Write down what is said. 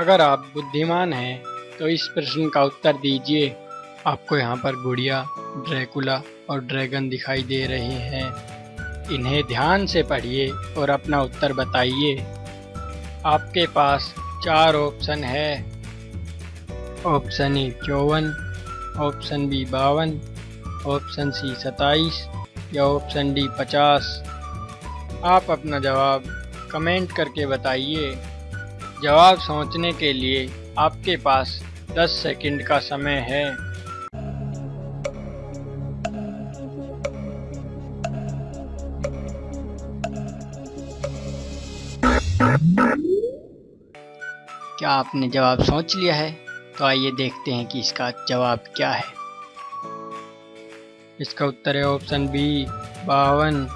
अगर आप बुद्धिमान हैं तो इस प्रश्न का उत्तर दीजिए। आपको यहाँ पर गुड़िया, ड्रैकुला और ड्रैगन दिखाई दे रहे हैं। इन्हें ध्यान से पढ़िए और अपना उत्तर बताइए। आपके पास चार ऑप्शन है। ऑप्शन ए चौवन, ऑप्शन बी बावन, ऑप्शन सी सताईस या ऑप्शन डी पचास। आप अपना जवाब कमेंट करके बताइए। जवाब सोचने के लिए आपके पास 10 सेकंड का समय है। क्या आपने जवाब सोच लिया है? तो आइए देखते हैं कि इसका जवाब क्या है। इसका उत्तर है ऑप्शन बी, बावन।